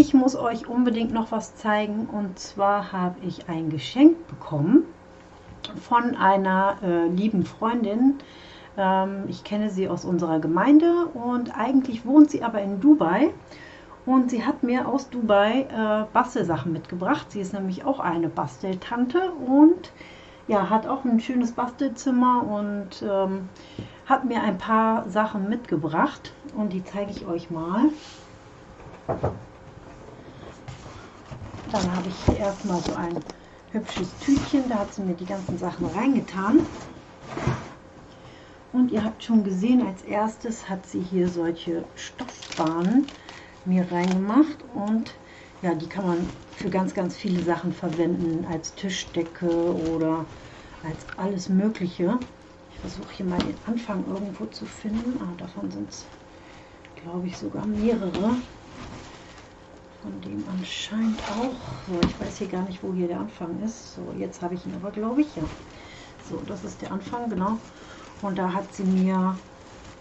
Ich muss euch unbedingt noch was zeigen und zwar habe ich ein Geschenk bekommen von einer äh, lieben Freundin. Ähm, ich kenne sie aus unserer Gemeinde und eigentlich wohnt sie aber in Dubai und sie hat mir aus Dubai äh, Bastelsachen mitgebracht. Sie ist nämlich auch eine Basteltante und ja, hat auch ein schönes Bastelzimmer und ähm, hat mir ein paar Sachen mitgebracht und die zeige ich euch mal. Dann habe ich hier erstmal so ein hübsches Tütchen, da hat sie mir die ganzen Sachen reingetan. Und ihr habt schon gesehen, als erstes hat sie hier solche Stoffbahnen mir reingemacht und ja, die kann man für ganz, ganz viele Sachen verwenden, als Tischdecke oder als alles Mögliche. Ich versuche hier mal den Anfang irgendwo zu finden. Ah, davon sind es, glaube ich, sogar mehrere. Von dem anscheinend auch. So, ich weiß hier gar nicht, wo hier der Anfang ist. So, jetzt habe ich ihn aber, glaube ich, ja. So, das ist der Anfang, genau. Und da hat sie mir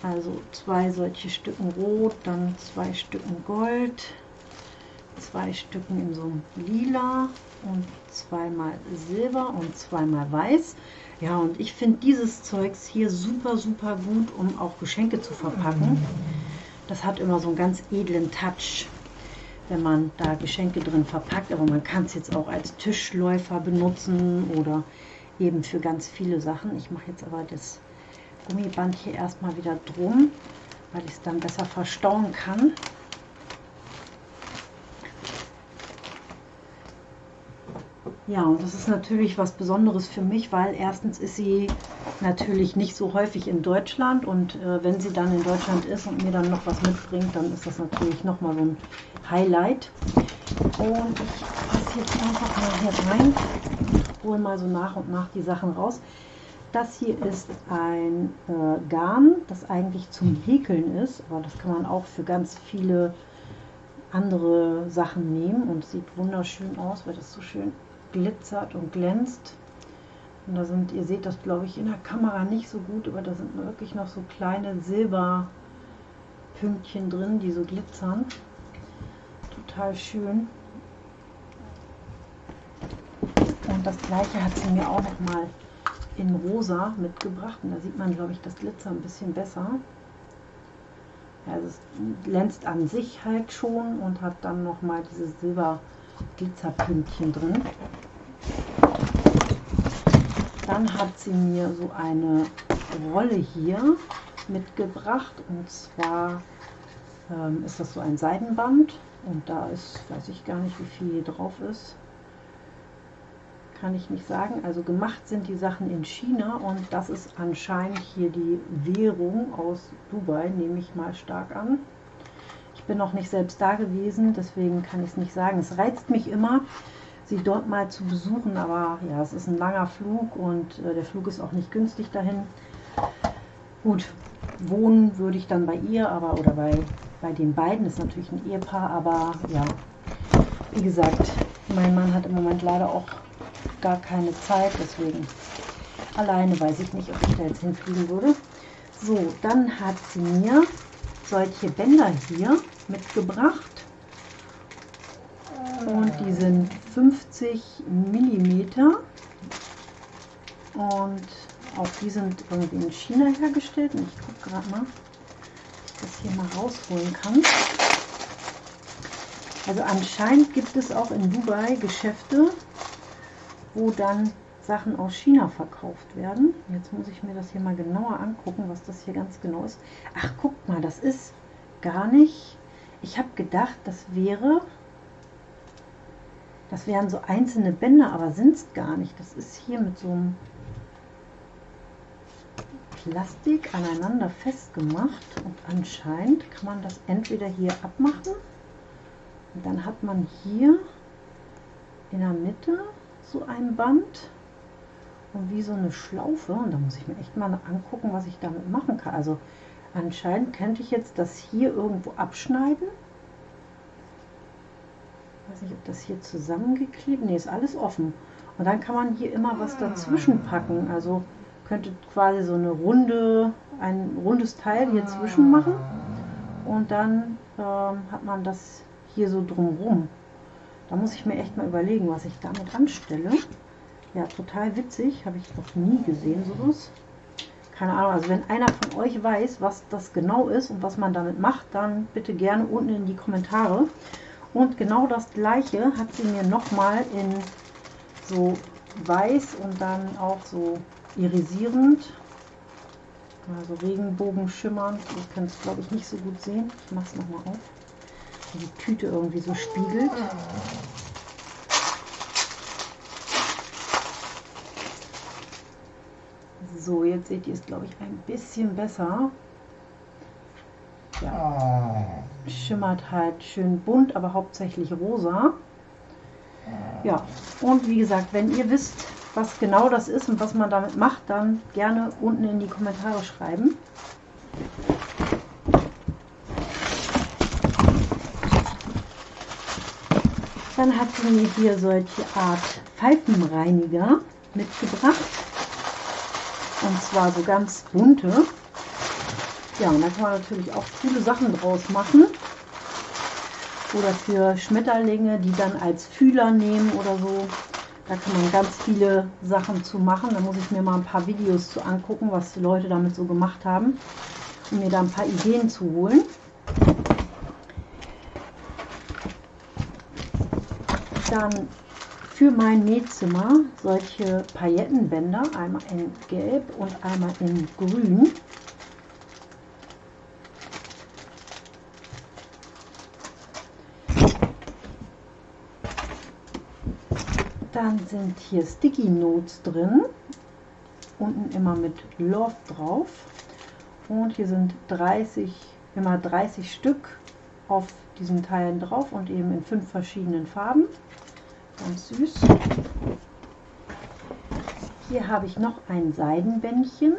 also zwei solche Stücken Rot, dann zwei Stücken Gold, zwei Stücken in so einem Lila und zweimal Silber und zweimal Weiß. Ja, und ich finde dieses Zeugs hier super, super gut, um auch Geschenke zu verpacken. Das hat immer so einen ganz edlen Touch wenn man da Geschenke drin verpackt. Aber man kann es jetzt auch als Tischläufer benutzen oder eben für ganz viele Sachen. Ich mache jetzt aber das Gummiband hier erstmal wieder drum, weil ich es dann besser verstauen kann. Ja, und das ist natürlich was Besonderes für mich, weil erstens ist sie natürlich nicht so häufig in Deutschland und äh, wenn sie dann in Deutschland ist und mir dann noch was mitbringt, dann ist das natürlich nochmal so ein Highlight. Und ich passe jetzt einfach mal hier rein, hole mal so nach und nach die Sachen raus. Das hier ist ein äh, Garn, das eigentlich zum Häkeln ist, aber das kann man auch für ganz viele andere Sachen nehmen und sieht wunderschön aus, weil das so schön glitzert und glänzt. Und da sind, ihr seht das glaube ich in der Kamera nicht so gut, aber da sind wirklich noch so kleine Silberpünktchen drin, die so glitzern. Total schön. Und das gleiche hat sie mir auch noch mal in rosa mitgebracht. Und da sieht man glaube ich das Glitzer ein bisschen besser. Ja, also es glänzt an sich halt schon und hat dann noch mal diese Silber Glitzerpünktchen drin. Dann hat sie mir so eine Rolle hier mitgebracht. Und zwar ähm, ist das so ein Seidenband. Und da ist, weiß ich gar nicht wie viel hier drauf ist, kann ich nicht sagen. Also gemacht sind die Sachen in China. Und das ist anscheinend hier die Währung aus Dubai, nehme ich mal stark an. Bin noch nicht selbst da gewesen, deswegen kann ich es nicht sagen. Es reizt mich immer, sie dort mal zu besuchen, aber ja, es ist ein langer Flug und äh, der Flug ist auch nicht günstig dahin. Gut, wohnen würde ich dann bei ihr, aber oder bei, bei den beiden, ist natürlich ein Ehepaar, aber ja, wie gesagt, mein Mann hat im Moment leider auch gar keine Zeit, deswegen alleine weiß ich nicht, ob ich da jetzt hinfliegen würde. So, dann hat sie mir solche Bänder hier mitgebracht. Die sind 50 mm. Und auch die sind irgendwie in China hergestellt. Und ich gucke gerade mal, ob ich das hier mal rausholen kann. Also anscheinend gibt es auch in Dubai Geschäfte, wo dann Sachen aus China verkauft werden. Jetzt muss ich mir das hier mal genauer angucken, was das hier ganz genau ist. Ach, guckt mal, das ist gar nicht ich habe gedacht, das wäre, das wären so einzelne Bänder, aber sind es gar nicht. Das ist hier mit so einem Plastik aneinander festgemacht und anscheinend kann man das entweder hier abmachen und dann hat man hier in der Mitte so ein Band und wie so eine Schlaufe und da muss ich mir echt mal angucken, was ich damit machen kann. Also Anscheinend könnte ich jetzt das hier irgendwo abschneiden. Ich weiß nicht, ob das hier zusammengeklebt Ne, ist alles offen. Und dann kann man hier immer was dazwischen packen. Also könnte quasi so eine runde, ein rundes Teil hier zwischen machen. Und dann ähm, hat man das hier so drumrum. Da muss ich mir echt mal überlegen, was ich damit anstelle. Ja, total witzig. Habe ich noch nie gesehen, sowas. Keine Ahnung, also wenn einer von euch weiß, was das genau ist und was man damit macht, dann bitte gerne unten in die Kommentare. Und genau das gleiche hat sie mir nochmal in so weiß und dann auch so irisierend, also Regenbogen schimmernd. Ihr könnt es glaube ich nicht so gut sehen. Ich mache es nochmal auf. Die Tüte irgendwie so spiegelt. So, jetzt seht ihr es, glaube ich, ein bisschen besser. Ja. Schimmert halt schön bunt, aber hauptsächlich rosa. Ja, und wie gesagt, wenn ihr wisst, was genau das ist und was man damit macht, dann gerne unten in die Kommentare schreiben. Dann hat sie mir hier solche Art Pfeifenreiniger mitgebracht. Und zwar so ganz bunte. Ja, und da kann man natürlich auch coole Sachen draus machen. Oder für Schmetterlinge, die dann als Fühler nehmen oder so. Da kann man ganz viele Sachen zu machen. Da muss ich mir mal ein paar Videos zu angucken, was die Leute damit so gemacht haben. Um mir da ein paar Ideen zu holen. Dann für mein Nähzimmer solche Paillettenbänder, einmal in Gelb und einmal in Grün. Dann sind hier Sticky Notes drin. Unten immer mit Love drauf. Und hier sind 30, immer 30 Stück auf diesen Teilen drauf und eben in fünf verschiedenen Farben. Ganz süß. Hier habe ich noch ein Seidenbändchen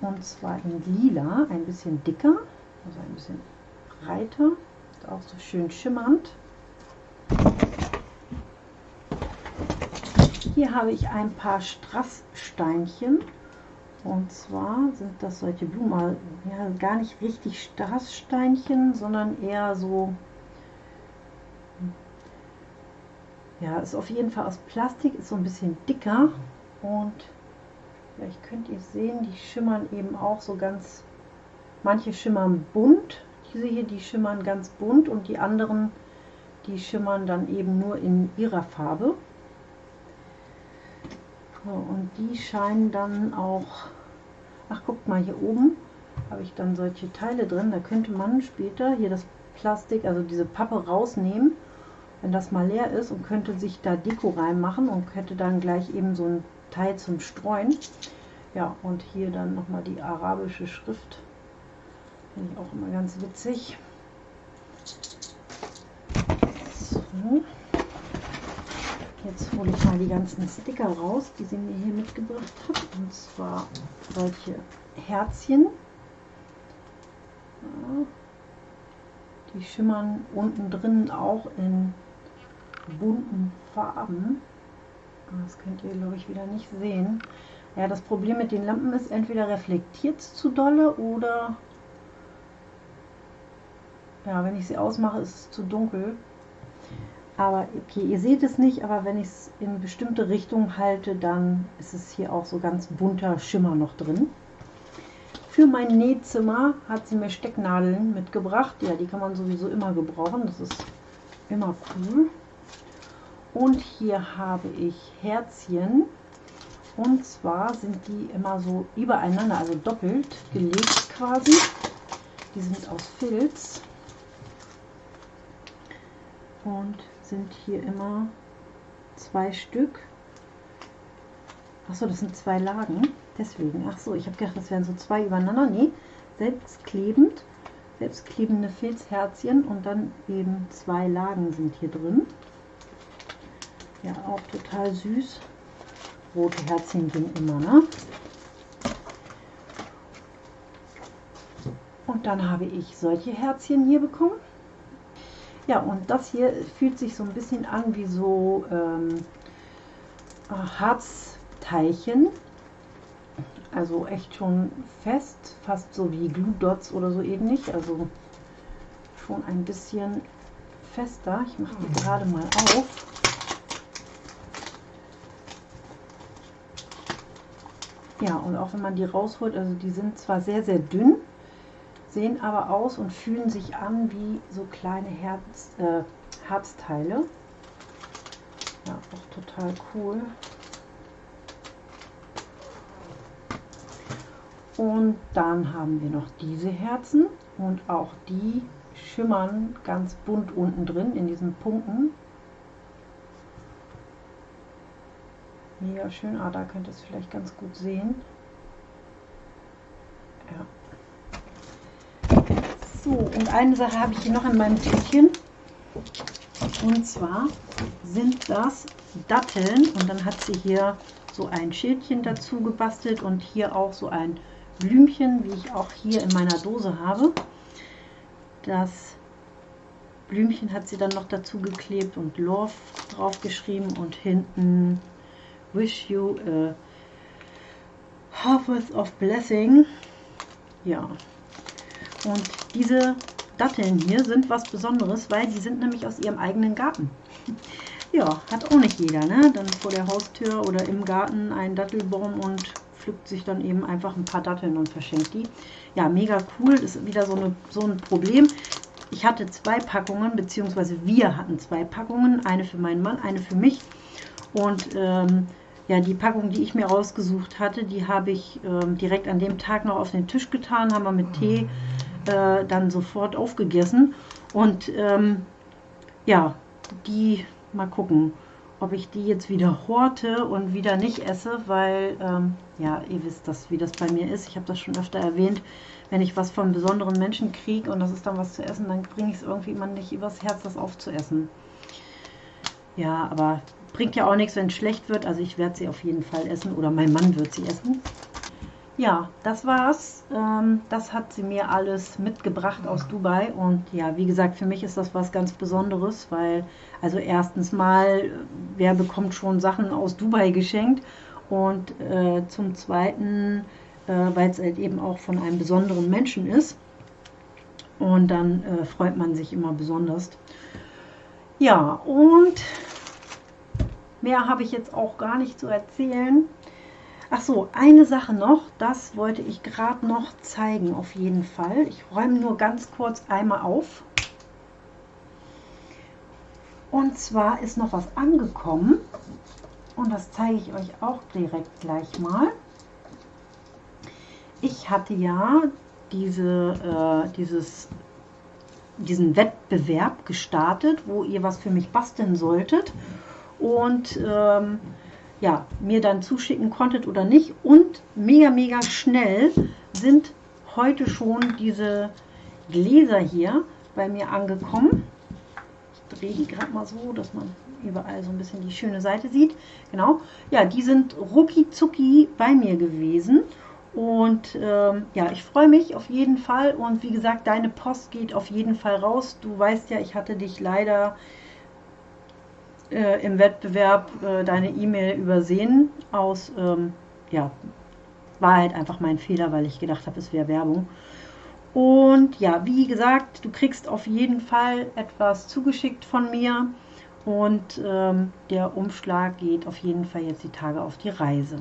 und zwar in lila, ein bisschen dicker, also ein bisschen breiter, ist auch so schön schimmernd. Hier habe ich ein paar Strasssteinchen. Und zwar sind das solche Blumen, ja, gar nicht richtig Strasssteinchen, sondern eher so, ja, ist auf jeden Fall aus Plastik, ist so ein bisschen dicker und vielleicht könnt ihr sehen, die schimmern eben auch so ganz, manche schimmern bunt, diese hier, die schimmern ganz bunt und die anderen, die schimmern dann eben nur in ihrer Farbe. So, und die scheinen dann auch, ach guckt mal hier oben, habe ich dann solche Teile drin, da könnte man später hier das Plastik, also diese Pappe rausnehmen, wenn das mal leer ist und könnte sich da Deko reinmachen und hätte dann gleich eben so ein Teil zum Streuen. Ja, und hier dann nochmal die arabische Schrift. Finde ich auch immer ganz witzig. So. Jetzt hole ich mal die ganzen Sticker raus, die sie mir hier mitgebracht hat. Und zwar solche Herzchen. Ja. Die schimmern unten drin auch in bunten Farben. Das könnt ihr, glaube ich, wieder nicht sehen. Ja, das Problem mit den Lampen ist, entweder reflektiert es zu dolle oder ja, wenn ich sie ausmache, ist es zu dunkel. Aber okay, ihr seht es nicht, aber wenn ich es in bestimmte Richtungen halte, dann ist es hier auch so ganz bunter Schimmer noch drin. Für mein Nähzimmer hat sie mir Stecknadeln mitgebracht. Ja, die kann man sowieso immer gebrauchen. Das ist immer cool. Und hier habe ich Herzchen. Und zwar sind die immer so übereinander, also doppelt gelegt quasi. Die sind aus Filz. Und sind hier immer zwei Stück. Achso, das sind zwei Lagen. Deswegen. Achso, ich habe gedacht, das wären so zwei übereinander. Nee, selbstklebend. Selbstklebende Filzherzchen und dann eben zwei Lagen sind hier drin. Ja, auch total süß. Rote Herzchen gehen immer, ne? Und dann habe ich solche Herzchen hier bekommen. Ja, und das hier fühlt sich so ein bisschen an wie so ähm, Harzteilchen. Also echt schon fest, fast so wie Glue Dots oder so ähnlich. Also schon ein bisschen fester. Ich mache die gerade mal auf. Ja, und auch wenn man die rausholt, also die sind zwar sehr, sehr dünn, sehen aber aus und fühlen sich an wie so kleine Herz, äh, Herzteile. Ja, auch total cool. Und dann haben wir noch diese Herzen und auch die schimmern ganz bunt unten drin in diesen Punkten. Mega schön. Ah, da könnt ihr es vielleicht ganz gut sehen. So, und eine Sache habe ich hier noch in meinem Tütchen. Und zwar sind das Datteln. Und dann hat sie hier so ein Schildchen dazu gebastelt und hier auch so ein Blümchen, wie ich auch hier in meiner Dose habe. Das Blümchen hat sie dann noch dazu geklebt und Love drauf geschrieben und hinten wish you a harvest of blessing. Ja. Und diese Datteln hier sind was Besonderes, weil die sind nämlich aus ihrem eigenen Garten. Ja, hat auch nicht jeder, ne? Dann vor der Haustür oder im Garten einen Dattelbaum und pflückt sich dann eben einfach ein paar Datteln und verschenkt die. Ja, mega cool. Ist wieder so, eine, so ein Problem. Ich hatte zwei Packungen, beziehungsweise wir hatten zwei Packungen. Eine für meinen Mann, eine für mich. Und ähm, ja, die Packung, die ich mir rausgesucht hatte, die habe ich ähm, direkt an dem Tag noch auf den Tisch getan, haben wir mit Tee äh, dann sofort aufgegessen. Und ähm, ja, die, mal gucken, ob ich die jetzt wieder horte und wieder nicht esse, weil, ähm, ja, ihr wisst das, wie das bei mir ist. Ich habe das schon öfter erwähnt. Wenn ich was von besonderen Menschen kriege und das ist dann was zu essen, dann bringe ich es irgendwie immer nicht übers Herz, das aufzuessen. Ja, aber Bringt ja auch nichts, wenn es schlecht wird. Also ich werde sie auf jeden Fall essen oder mein Mann wird sie essen. Ja, das war's. Ähm, das hat sie mir alles mitgebracht aus Dubai. Und ja, wie gesagt, für mich ist das was ganz Besonderes, weil, also erstens mal, wer bekommt schon Sachen aus Dubai geschenkt? Und äh, zum Zweiten, äh, weil es halt eben auch von einem besonderen Menschen ist. Und dann äh, freut man sich immer besonders. Ja, und Mehr habe ich jetzt auch gar nicht zu erzählen. Ach so, eine Sache noch, das wollte ich gerade noch zeigen, auf jeden Fall. Ich räume nur ganz kurz einmal auf. Und zwar ist noch was angekommen. Und das zeige ich euch auch direkt gleich mal. Ich hatte ja diese, äh, dieses, diesen Wettbewerb gestartet, wo ihr was für mich basteln solltet und ähm, ja, mir dann zuschicken konntet oder nicht. Und mega, mega schnell sind heute schon diese Gläser hier bei mir angekommen. Ich drehe die gerade mal so, dass man überall so ein bisschen die schöne Seite sieht. Genau. Ja, die sind rucki zucki bei mir gewesen. Und ähm, ja, ich freue mich auf jeden Fall. Und wie gesagt, deine Post geht auf jeden Fall raus. Du weißt ja, ich hatte dich leider äh, im Wettbewerb äh, deine E-Mail übersehen aus, ähm, ja, war halt einfach mein Fehler, weil ich gedacht habe, es wäre Werbung. Und ja, wie gesagt, du kriegst auf jeden Fall etwas zugeschickt von mir und ähm, der Umschlag geht auf jeden Fall jetzt die Tage auf die Reise.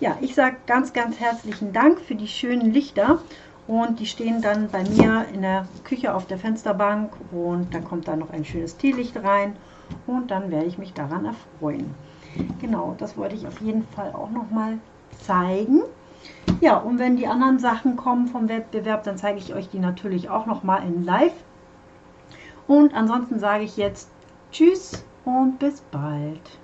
Ja, ich sage ganz, ganz herzlichen Dank für die schönen Lichter und die stehen dann bei mir in der Küche auf der Fensterbank und da kommt dann noch ein schönes Teelicht rein und dann werde ich mich daran erfreuen. Genau, das wollte ich auf jeden Fall auch noch mal zeigen. Ja, und wenn die anderen Sachen kommen vom Wettbewerb, dann zeige ich euch die natürlich auch noch mal in live. Und ansonsten sage ich jetzt Tschüss und bis bald.